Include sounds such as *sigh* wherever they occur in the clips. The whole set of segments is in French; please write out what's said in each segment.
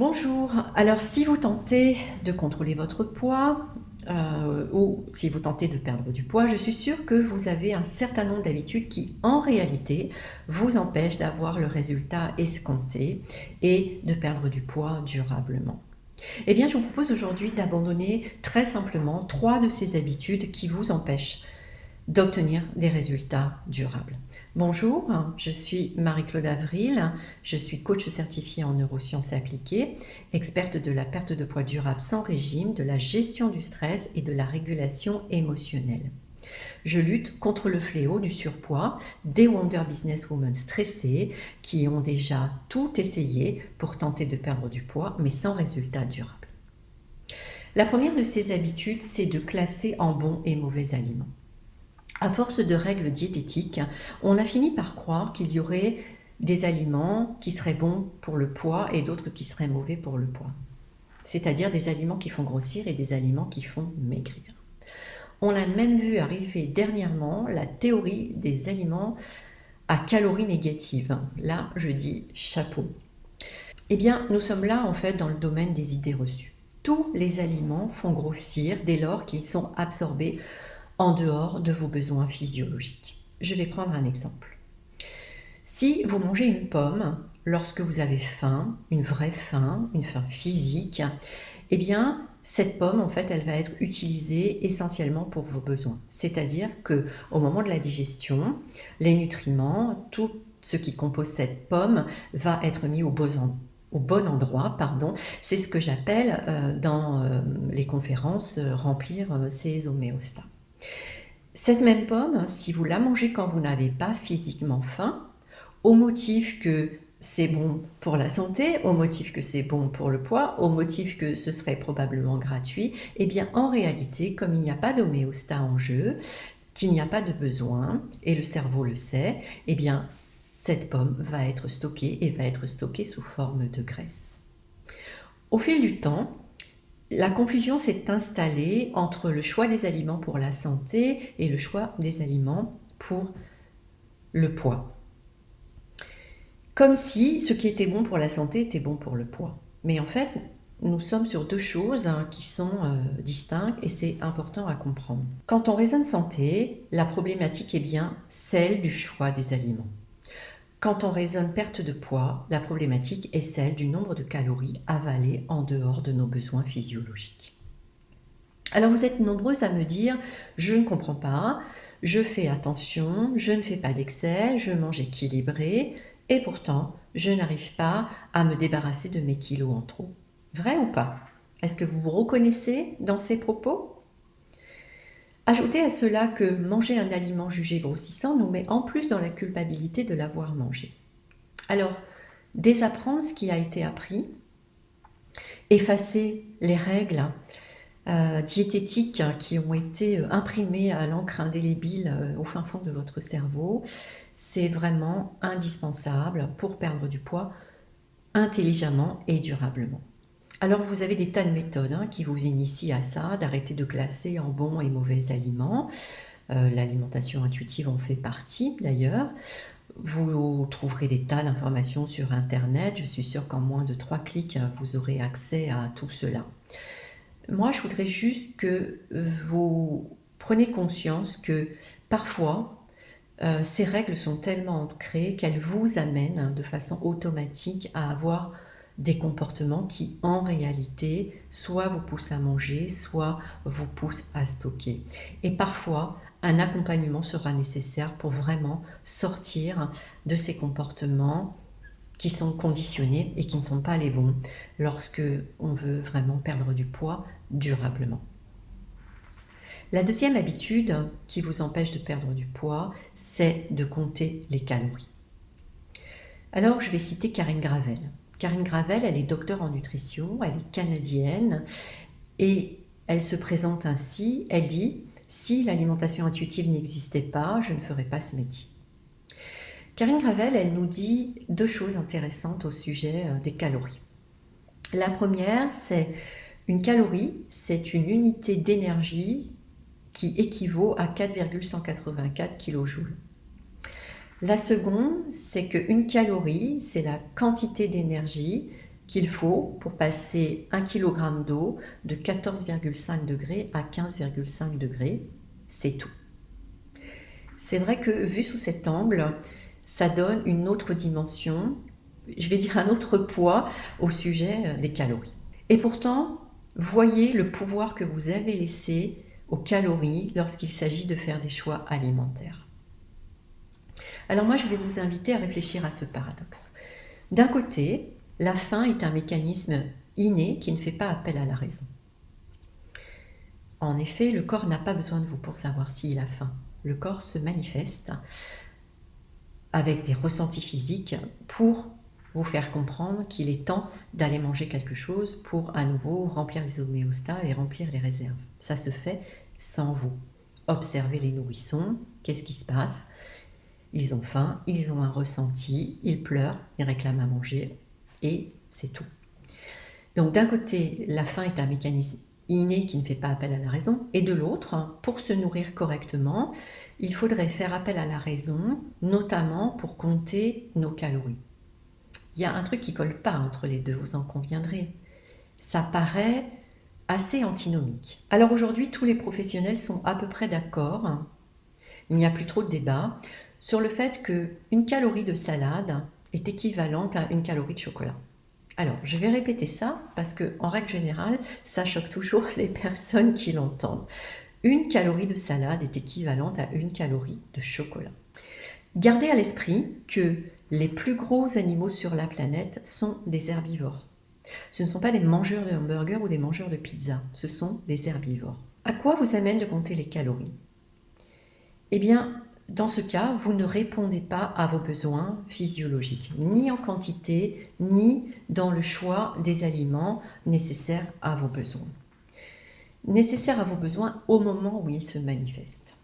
Bonjour, alors si vous tentez de contrôler votre poids euh, ou si vous tentez de perdre du poids, je suis sûre que vous avez un certain nombre d'habitudes qui en réalité vous empêchent d'avoir le résultat escompté et de perdre du poids durablement. Eh bien je vous propose aujourd'hui d'abandonner très simplement trois de ces habitudes qui vous empêchent d'obtenir des résultats durables. Bonjour, je suis Marie-Claude Avril, je suis coach certifié en neurosciences appliquées, experte de la perte de poids durable sans régime, de la gestion du stress et de la régulation émotionnelle. Je lutte contre le fléau du surpoids des Wonder Businesswomen stressées qui ont déjà tout essayé pour tenter de perdre du poids mais sans résultat durable. La première de ces habitudes, c'est de classer en bons et mauvais aliments. À force de règles diététiques, on a fini par croire qu'il y aurait des aliments qui seraient bons pour le poids et d'autres qui seraient mauvais pour le poids. C'est-à-dire des aliments qui font grossir et des aliments qui font maigrir. On a même vu arriver dernièrement la théorie des aliments à calories négatives. Là, je dis chapeau. Eh bien, nous sommes là en fait dans le domaine des idées reçues. Tous les aliments font grossir dès lors qu'ils sont absorbés en dehors de vos besoins physiologiques. Je vais prendre un exemple. Si vous mangez une pomme lorsque vous avez faim, une vraie faim, une faim physique, eh bien, cette pomme, en fait, elle va être utilisée essentiellement pour vos besoins. C'est-à-dire que au moment de la digestion, les nutriments, tout ce qui compose cette pomme va être mis au bon, endroit. pardon. C'est ce que j'appelle euh, dans euh, les conférences euh, remplir ses homéostats. Cette même pomme, si vous la mangez quand vous n'avez pas physiquement faim, au motif que c'est bon pour la santé, au motif que c'est bon pour le poids, au motif que ce serait probablement gratuit, eh bien en réalité, comme il n'y a pas d'homéostat en jeu, qu'il n'y a pas de besoin, et le cerveau le sait, eh bien cette pomme va être stockée et va être stockée sous forme de graisse. Au fil du temps, la confusion s'est installée entre le choix des aliments pour la santé et le choix des aliments pour le poids. Comme si ce qui était bon pour la santé était bon pour le poids. Mais en fait, nous sommes sur deux choses hein, qui sont euh, distinctes et c'est important à comprendre. Quand on raisonne santé, la problématique est bien celle du choix des aliments. Quand on raisonne perte de poids, la problématique est celle du nombre de calories avalées en dehors de nos besoins physiologiques. Alors vous êtes nombreuses à me dire « je ne comprends pas, je fais attention, je ne fais pas d'excès, je mange équilibré et pourtant je n'arrive pas à me débarrasser de mes kilos en trop ». Vrai ou pas? Est-ce que vous vous reconnaissez dans ces propos? Ajoutez à cela que manger un aliment jugé grossissant nous met en plus dans la culpabilité de l'avoir mangé. Alors, désapprendre ce qui a été appris, effacer les règles euh, diététiques qui ont été euh, imprimées à l'encre indélébile euh, au fin fond de votre cerveau, c'est vraiment indispensable pour perdre du poids intelligemment et durablement. Alors vous avez des tas de méthodes hein, qui vous initient à ça, d'arrêter de classer en bons et mauvais aliments. Euh, l'alimentation intuitive en fait partie d'ailleurs. Vous trouverez des tas d'informations sur Internet. Je suis sûre qu'en moins de trois clics, vous aurez accès à tout cela. Moi, je voudrais juste que vous preniez conscience que parfois, euh, ces règles sont tellement ancrées qu'elles vous amènent de façon automatique à avoir des comportements qui, en réalité, soit vous poussent à manger, soit vous poussent à stocker. Et parfois, un accompagnement sera nécessaire pour vraiment sortir de ces comportements qui sont conditionnés et qui ne sont pas les bons lorsque on veut vraiment perdre du poids durablement. La deuxième habitude qui vous empêche de perdre du poids, c'est de compter les calories. Alors, je vais citer Karine Gravel. Karine Gravel, elle est docteur en nutrition, elle est canadienne et elle se présente ainsi, elle dit « Si l'alimentation intuitive n'existait pas, je ne ferais pas ce métier ». Karine Gravel, elle nous dit deux choses intéressantes au sujet euh, des calories. La première, c'est une calorie, c'est une unité d'énergie qui équivaut à 4,184 kJ. La seconde, c'est qu'une calorie, c'est la quantité d'énergie qu'il faut pour passer 1 kg d'eau de 14,5 degrés à 15,5 degrés. C'est tout. C'est vrai que vu sous cet angle, ça donne une autre dimension, je vais dire un autre poids au sujet euh, des calories. Et pourtant, voyez le pouvoir que vous avez laissé aux calories lorsqu'il s'agit de faire des choix alimentaires. Alors moi, je vais vous inviter à réfléchir à ce paradoxe. D'un côté, la faim est un mécanisme inné qui ne fait pas appel à la raison. En effet, le corps n'a pas besoin de vous pour savoir s'il a faim. Le corps se manifeste avec des ressentis physiques pour vous faire comprendre qu'il est temps d'aller manger quelque chose pour à nouveau remplir les homéostats et remplir les réserves. Ça se fait sans vous. Observez les nourrissons, qu'est-ce qui se passe? Ils ont faim, ils ont un ressenti, ils pleurent, ils réclament à manger et c'est tout. Donc d'un côté, la faim est un mécanisme inné qui ne fait pas appel à la raison, et de l'autre, pour se nourrir correctement, il faudrait faire appel à la raison, notamment pour compter nos calories. Il y a un truc qui colle pas entre les deux, vous en conviendrez. Ça paraît assez antinomique. Alors aujourd'hui, tous les professionnels sont à peu près d'accord, il n'y a plus trop de débat, sur le fait qu'une calorie de salade est équivalente à une calorie de chocolat. Alors, je vais répéter ça parce que, en règle générale, ça choque toujours *laughs* les personnes qui l'entendent. Une calorie de salade est équivalente à une calorie de chocolat. Gardez à l'esprit que les plus gros animaux sur la planète sont des herbivores. Ce ne sont pas des mangeurs de hamburgers ou des mangeurs de pizza, ce sont des herbivores. À quoi vous amène de compter les calories? Eh bien, dans ce cas, vous ne répondez pas à vos besoins physiologiques, ni en quantité, ni dans le choix des aliments nécessaires à vos besoins. Nécessaires à vos besoins au moment où ils se manifestent.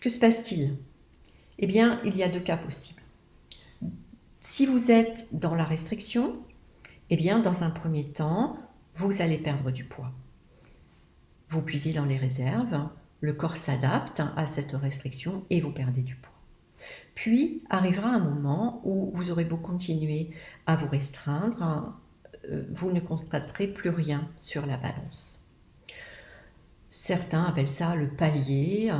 Que se passe-t-il? Eh bien, il y a deux cas possibles. Si vous êtes dans la restriction, eh bien, dans un premier temps, vous allez perdre du poids. Vous puisez dans les réserves, le corps s'adapte à cette restriction et vous perdez du poids. Puis arrivera un moment où vous aurez beau continuer à vous restreindre, euh, vous ne constaterez plus rien sur la balance. Certains appellent ça le palier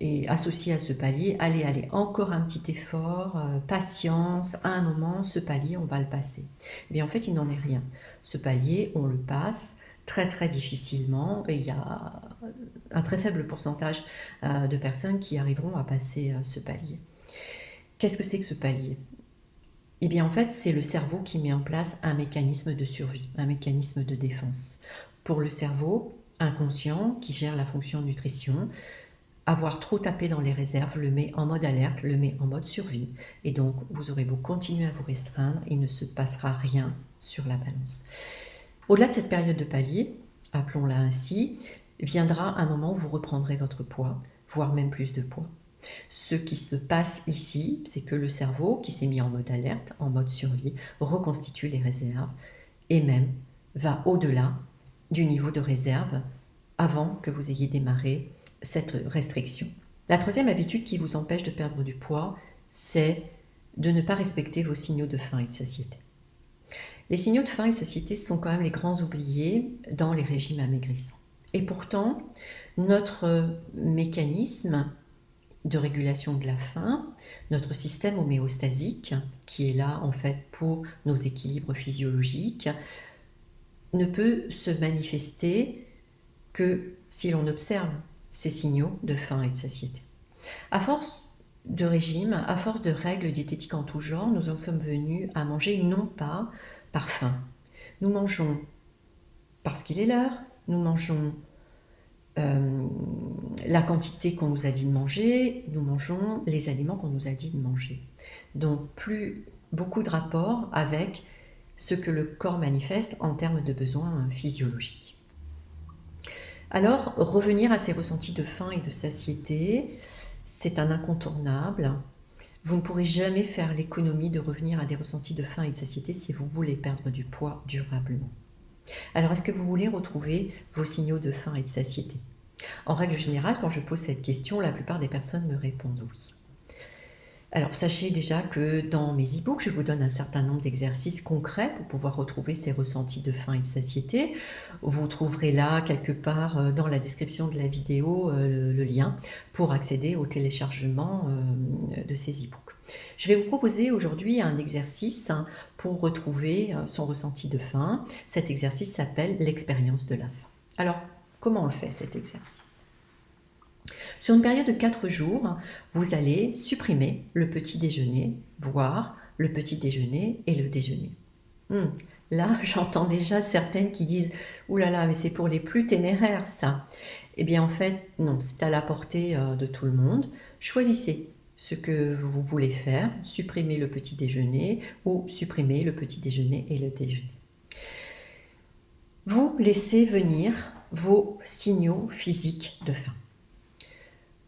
et associé à ce palier, allez, allez, encore un petit effort, euh, patience, à un moment, ce palier, on va le passer. Mais en fait, il n'en est rien. Ce palier, on le passe très très difficilement et il y a un très faible pourcentage euh, de personnes qui arriveront à passer euh, ce palier. Qu'est-ce que c'est que ce palier? Eh bien en fait c'est le cerveau qui met en place un mécanisme de survie, un mécanisme de défense. Pour le cerveau inconscient qui gère la fonction nutrition, avoir trop tapé dans les réserves le met en mode alerte, le met en mode survie. Et donc, vous aurez beau continuer à vous restreindre, il ne se passera rien sur la balance. Au-delà de cette période de palier, appelons-la ainsi, viendra un moment où vous reprendrez votre poids, voire même plus de poids. Ce qui se passe ici, c'est que le cerveau, qui s'est mis en mode alerte, en mode survie, reconstitue les réserves et même va au-delà du niveau de réserve avant que vous ayez démarré cette restriction. La troisième habitude qui vous empêche de perdre du poids, c'est de ne pas respecter vos signaux de faim et de satiété. Les signaux de faim et de satiété sont quand même les grands oubliés dans les régimes amaigrissants. Et pourtant, notre mécanisme de régulation de la faim, notre système homéostasique, qui est là en fait pour nos équilibres physiologiques, ne peut se manifester que si l'on observe ces signaux de faim et de satiété. À force de régime, à force de règles diététiques en tout genre, nous en sommes venus à manger non pas par faim. Nous mangeons parce qu'il est l'heure, nous mangeons euh, la quantité qu'on nous a dit de manger, nous mangeons les aliments qu'on nous a dit de manger. Donc plus beaucoup de rapports avec ce que le corps manifeste en termes de besoins physiologiques. Alors, revenir à ces ressentis de faim et de satiété, c'est un incontournable. Vous ne pourrez jamais faire l'économie de revenir à des ressentis de faim et de satiété si vous voulez perdre du poids durablement. Alors, est-ce que vous voulez retrouver vos signaux de faim et de satiété? En règle générale, quand je pose cette question, la plupart des personnes me répondent oui. Alors, sachez déjà que dans mes e-books, je vous donne un certain nombre d'exercices concrets pour pouvoir retrouver ces ressentis de faim et de satiété. Vous trouverez là, quelque part, euh, dans la description de la vidéo, euh, le lien pour accéder au téléchargement euh, de ces e-books. Je vais vous proposer aujourd'hui un exercice hein, pour retrouver son ressenti de faim. Cet exercice s'appelle l'expérience de la faim. Alors, comment on fait cet exercice? Sur une période de 4 jours, vous allez supprimer le petit déjeuner, voire le petit déjeuner et le déjeuner. Hmm. Là, *laughs* j'entends déjà certaines qui disent « Ouh là là, mais c'est pour les plus téméraires ça !» Eh bien en fait, non, c'est à la portée euh, de tout le monde. Choisissez ce que vous voulez faire, supprimez le petit déjeuner ou supprimez le petit déjeuner et le déjeuner. Vous laissez venir vos signaux physiques de faim.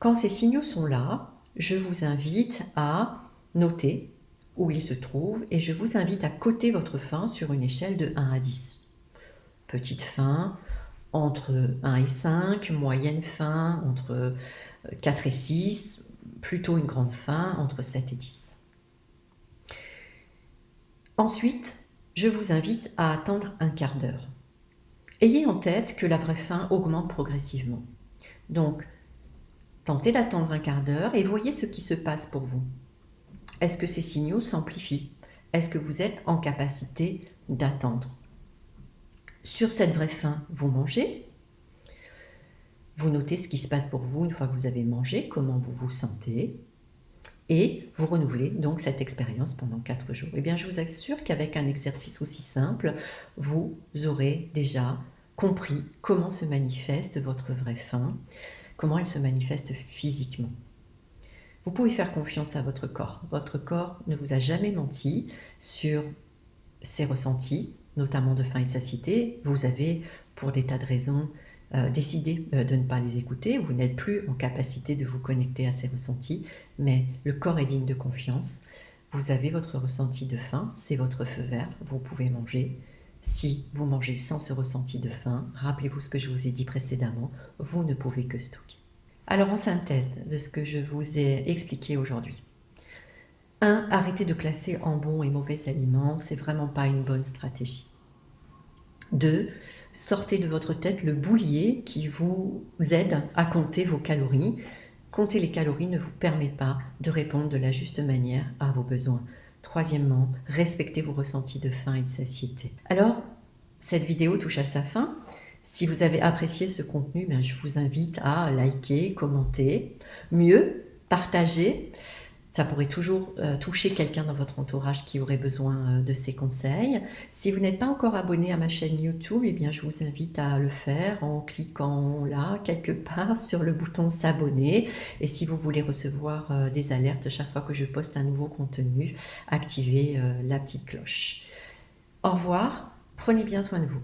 Quand ces signaux sont là, je vous invite à noter où ils se trouvent et je vous invite à coter votre faim sur une échelle de 1 à 10. Petite faim entre 1 et 5, moyenne faim entre 4 et 6, plutôt une grande faim entre 7 et 10. Ensuite, je vous invite à attendre un quart d'heure. Ayez en tête que la vraie faim augmente progressivement. Donc, Tentez d'attendre un quart d'heure et voyez ce qui se passe pour vous. Est-ce que ces signaux s'amplifient? Est-ce que vous êtes en capacité d'attendre? Sur cette vraie faim, vous mangez? Vous notez ce qui se passe pour vous une fois que vous avez mangé, comment vous vous sentez? Et vous renouvelez donc cette expérience pendant 4 jours. Eh bien, je vous assure qu'avec un exercice aussi simple, vous aurez déjà compris comment se manifeste votre vraie faim comment elle se manifeste physiquement? Vous pouvez faire confiance à votre corps. Votre corps ne vous a jamais menti sur ses ressentis, notamment de faim et de satiété. Vous avez, pour des tas de raisons, euh, décidé euh, de ne pas les écouter. Vous n'êtes plus en capacité de vous connecter à ces ressentis, mais le corps est digne de confiance. Vous avez votre ressenti de faim, c'est votre feu vert, vous pouvez manger, si vous mangez sans ce ressenti de faim, rappelez-vous ce que je vous ai dit précédemment, vous ne pouvez que stocker. Alors en synthèse de ce que je vous ai expliqué aujourd'hui. 1. Arrêtez de classer en bons et mauvais aliments, c'est vraiment pas une bonne stratégie. 2. Sortez de votre tête le boulier qui vous aide à compter vos calories. Compter les calories ne vous permet pas de répondre de la juste manière à vos besoins. Troisièmement, respectez vos ressentis de faim et de satiété. Alors, cette vidéo touche à sa fin. Si vous avez apprécié ce contenu, ben, je vous invite à liker, commenter, mieux, partager. Ça pourrait toujours euh, toucher quelqu'un dans votre entourage qui aurait besoin euh, de ces conseils. Si vous n'êtes pas encore abonné à ma chaîne YouTube, eh bien, je vous invite à le faire en cliquant là, quelque part, *laughs* sur le bouton s'abonner. Et si vous voulez recevoir euh, des alertes chaque fois que je poste un nouveau contenu, activez la petite cloche. Au revoir, prenez bien soin de vous.